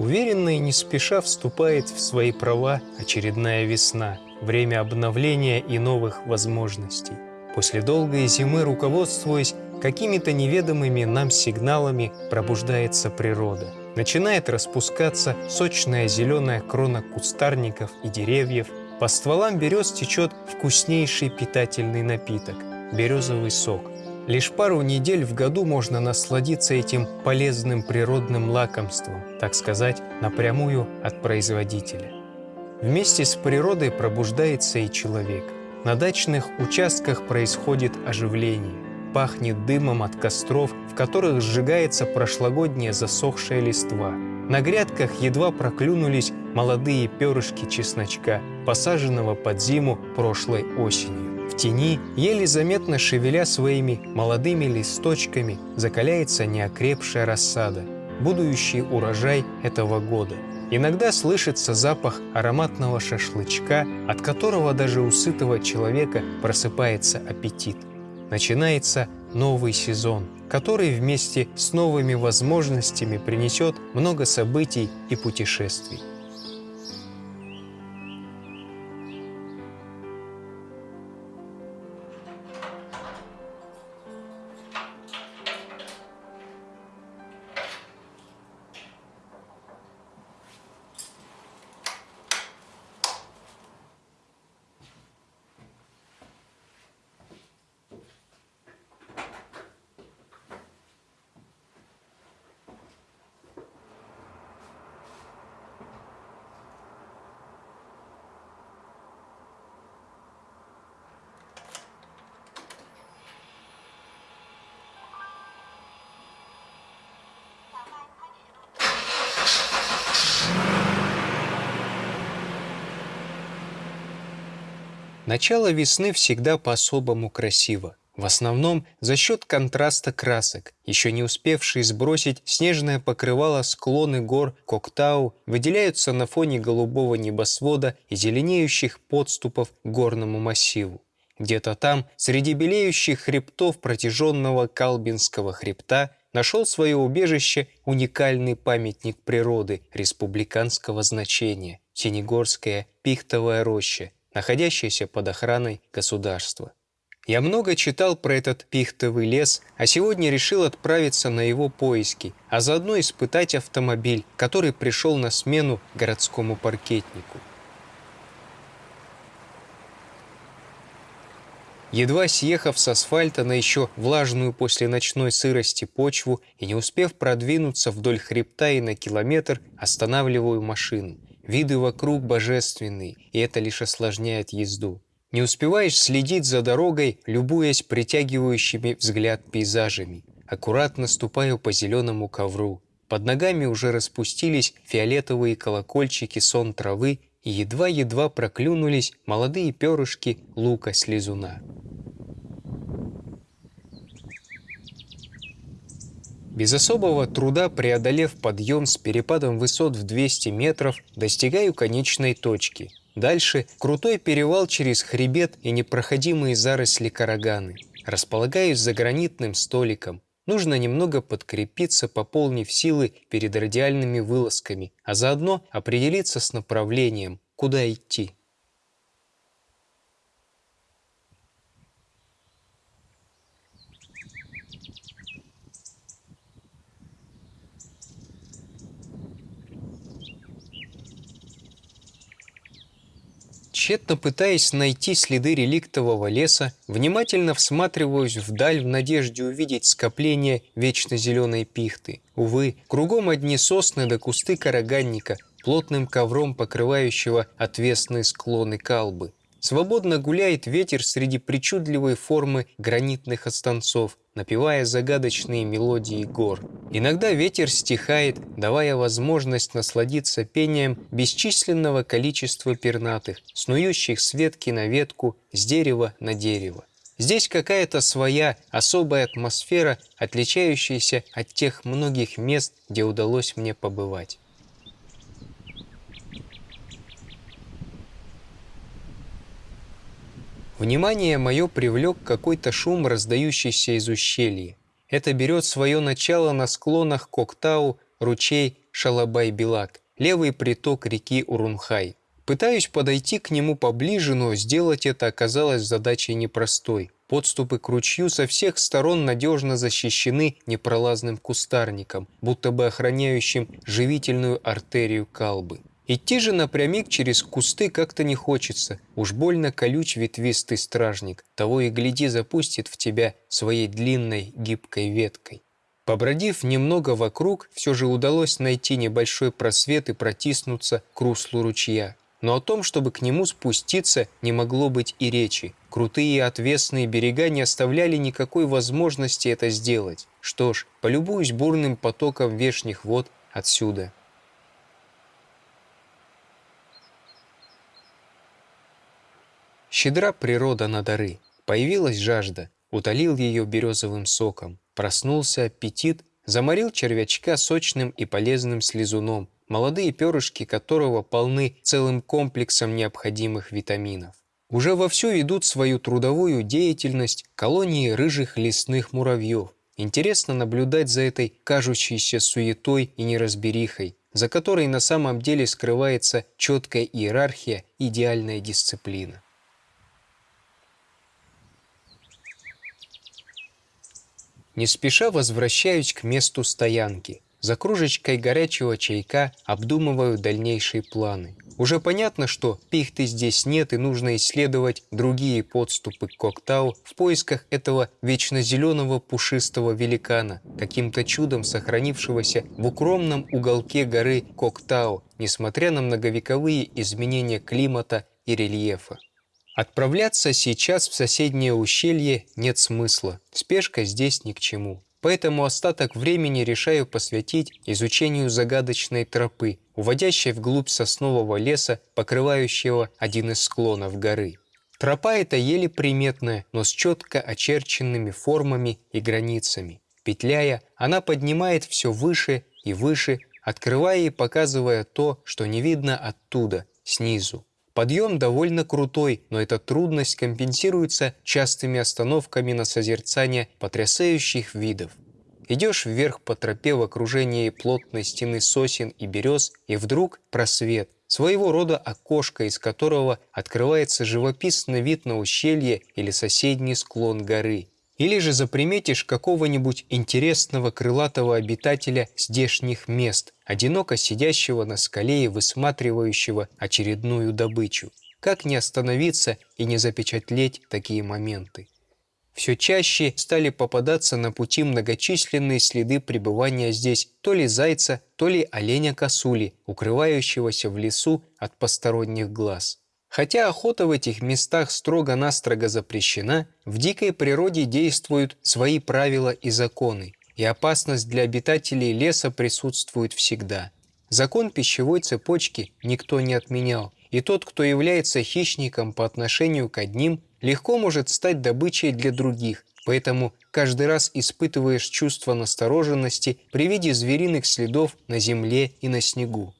Уверенно и не спеша вступает в свои права очередная весна, время обновления и новых возможностей. После долгой зимы, руководствуясь какими-то неведомыми нам сигналами, пробуждается природа. Начинает распускаться сочная зеленая крона кустарников и деревьев, по стволам берез течет вкуснейший питательный напиток – березовый сок – Лишь пару недель в году можно насладиться этим полезным природным лакомством, так сказать, напрямую от производителя. Вместе с природой пробуждается и человек. На дачных участках происходит оживление. Пахнет дымом от костров, в которых сжигается прошлогодняя засохшая листва. На грядках едва проклюнулись молодые перышки чесночка, посаженного под зиму прошлой осенью. В тени, еле заметно шевеля своими молодыми листочками, закаляется неокрепшая рассада, будущий урожай этого года. Иногда слышится запах ароматного шашлычка, от которого даже у сытого человека просыпается аппетит. Начинается новый сезон, который вместе с новыми возможностями принесет много событий и путешествий. Начало весны всегда по-особому красиво. В основном за счет контраста красок. Еще не успевшие сбросить снежное покрывало склоны гор Коктау выделяются на фоне голубого небосвода и зеленеющих подступов к горному массиву. Где-то там, среди белеющих хребтов протяженного Калбинского хребта, нашел свое убежище уникальный памятник природы республиканского значения – Синегорская пихтовая роща – находящаяся под охраной государства. Я много читал про этот пихтовый лес, а сегодня решил отправиться на его поиски, а заодно испытать автомобиль, который пришел на смену городскому паркетнику. Едва съехав с асфальта на еще влажную после ночной сырости почву и не успев продвинуться вдоль хребта и на километр, останавливаю машину – Виды вокруг божественные, и это лишь осложняет езду. Не успеваешь следить за дорогой, любуясь притягивающими взгляд пейзажами. Аккуратно ступаю по зеленому ковру. Под ногами уже распустились фиолетовые колокольчики сон травы и едва-едва проклюнулись молодые перышки лука-слезуна. Без особого труда преодолев подъем с перепадом высот в 200 метров, достигаю конечной точки. Дальше крутой перевал через хребет и непроходимые заросли караганы. Располагаюсь за гранитным столиком. Нужно немного подкрепиться, пополнив силы перед радиальными вылазками, а заодно определиться с направлением, куда идти. Тщетно пытаясь найти следы реликтового леса, внимательно всматриваюсь вдаль в надежде увидеть скопление вечно зеленой пихты. Увы, кругом одни сосны да кусты караганника, плотным ковром покрывающего отвесные склоны калбы. Свободно гуляет ветер среди причудливой формы гранитных останцов, напевая загадочные мелодии гор. Иногда ветер стихает, давая возможность насладиться пением бесчисленного количества пернатых, снующих с ветки на ветку, с дерева на дерево. Здесь какая-то своя особая атмосфера, отличающаяся от тех многих мест, где удалось мне побывать. Внимание мое привлек какой-то шум, раздающийся из ущелья. Это берет свое начало на склонах Коктау ручей Шалабай-Билак, левый приток реки Урунхай. Пытаюсь подойти к нему поближе, но сделать это оказалось задачей непростой. Подступы к ручью со всех сторон надежно защищены непролазным кустарником, будто бы охраняющим живительную артерию Калбы. Идти же напрямик через кусты как-то не хочется. Уж больно колюч ветвистый стражник. Того и гляди запустит в тебя своей длинной гибкой веткой. Побродив немного вокруг, все же удалось найти небольшой просвет и протиснуться к руслу ручья. Но о том, чтобы к нему спуститься, не могло быть и речи. Крутые и отвесные берега не оставляли никакой возможности это сделать. Что ж, полюбуюсь бурным потоком вешних вод отсюда. Щедра природа на дары. Появилась жажда, утолил ее березовым соком. Проснулся аппетит, заморил червячка сочным и полезным слезуном, молодые перышки которого полны целым комплексом необходимых витаминов. Уже вовсю ведут свою трудовую деятельность колонии рыжих лесных муравьев. Интересно наблюдать за этой кажущейся суетой и неразберихой, за которой на самом деле скрывается четкая иерархия, идеальная дисциплина. Не спеша возвращаюсь к месту стоянки – за кружечкой горячего чайка обдумываю дальнейшие планы. Уже понятно, что пихты здесь нет и нужно исследовать другие подступы к Коктау в поисках этого вечно зеленого пушистого великана, каким-то чудом сохранившегося в укромном уголке горы Коктау, несмотря на многовековые изменения климата и рельефа. Отправляться сейчас в соседнее ущелье нет смысла, спешка здесь ни к чему. Поэтому остаток времени решаю посвятить изучению загадочной тропы, уводящей вглубь соснового леса, покрывающего один из склонов горы. Тропа эта еле приметная, но с четко очерченными формами и границами. Петляя, она поднимает все выше и выше, открывая и показывая то, что не видно оттуда, снизу. Подъем довольно крутой, но эта трудность компенсируется частыми остановками на созерцание потрясающих видов. Идешь вверх по тропе в окружении плотной стены сосен и берез, и вдруг просвет, своего рода окошко, из которого открывается живописный вид на ущелье или соседний склон горы. Или же заприметишь какого-нибудь интересного крылатого обитателя здешних мест, одиноко сидящего на скале и высматривающего очередную добычу. Как не остановиться и не запечатлеть такие моменты? Все чаще стали попадаться на пути многочисленные следы пребывания здесь то ли зайца, то ли оленя-косули, укрывающегося в лесу от посторонних глаз. Хотя охота в этих местах строго-настрого запрещена, в дикой природе действуют свои правила и законы, и опасность для обитателей леса присутствует всегда. Закон пищевой цепочки никто не отменял, и тот, кто является хищником по отношению к одним, легко может стать добычей для других, поэтому каждый раз испытываешь чувство настороженности при виде звериных следов на земле и на снегу.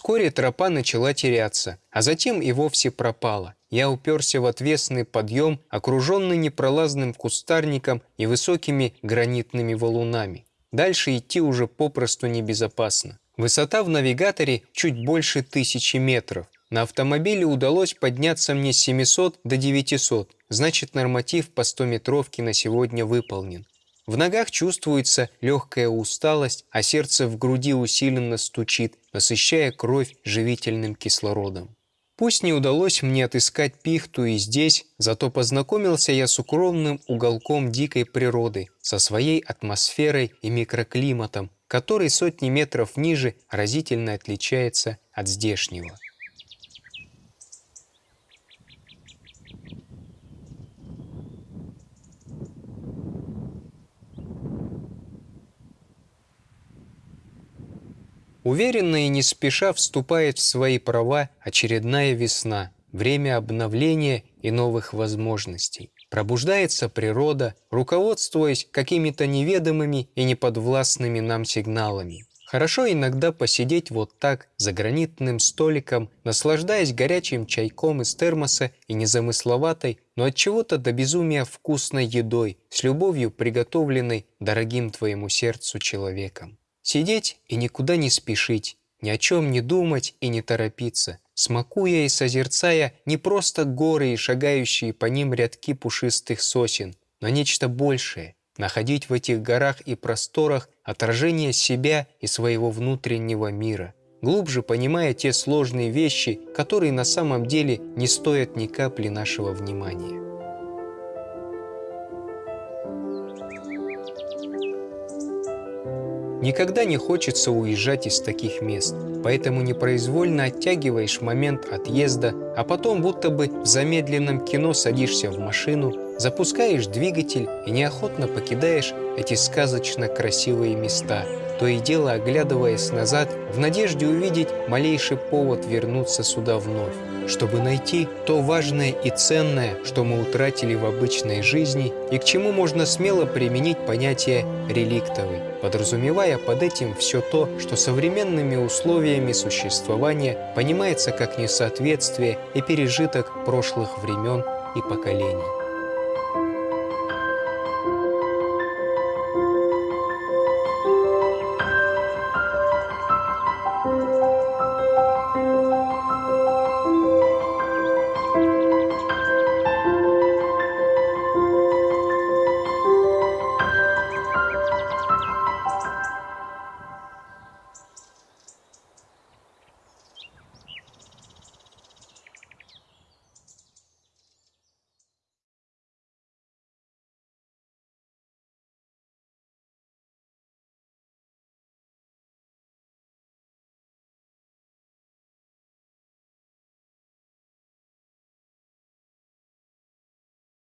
Вскоре тропа начала теряться, а затем и вовсе пропала. Я уперся в отвесный подъем, окруженный непролазным кустарником и высокими гранитными валунами. Дальше идти уже попросту небезопасно. Высота в навигаторе чуть больше тысячи метров. На автомобиле удалось подняться мне с 700 до 900, значит норматив по 100-метровке на сегодня выполнен. В ногах чувствуется легкая усталость, а сердце в груди усиленно стучит, насыщая кровь живительным кислородом. Пусть не удалось мне отыскать пихту и здесь, зато познакомился я с укромным уголком дикой природы, со своей атмосферой и микроклиматом, который сотни метров ниже разительно отличается от здешнего. Уверенно и не спеша вступает в свои права очередная весна, время обновления и новых возможностей. Пробуждается природа, руководствуясь какими-то неведомыми и неподвластными нам сигналами. Хорошо иногда посидеть вот так, за гранитным столиком, наслаждаясь горячим чайком из термоса и незамысловатой, но от чего-то до безумия вкусной едой, с любовью приготовленной дорогим твоему сердцу человеком. Сидеть и никуда не спешить, ни о чем не думать и не торопиться, смакуя и созерцая не просто горы и шагающие по ним рядки пушистых сосен, но нечто большее, находить в этих горах и просторах отражение себя и своего внутреннего мира, глубже понимая те сложные вещи, которые на самом деле не стоят ни капли нашего внимания. Никогда не хочется уезжать из таких мест, поэтому непроизвольно оттягиваешь момент отъезда, а потом будто бы в замедленном кино садишься в машину, запускаешь двигатель и неохотно покидаешь эти сказочно красивые места, то и дело оглядываясь назад в надежде увидеть малейший повод вернуться сюда вновь чтобы найти то важное и ценное, что мы утратили в обычной жизни и к чему можно смело применить понятие «реликтовый», подразумевая под этим все то, что современными условиями существования понимается как несоответствие и пережиток прошлых времен и поколений.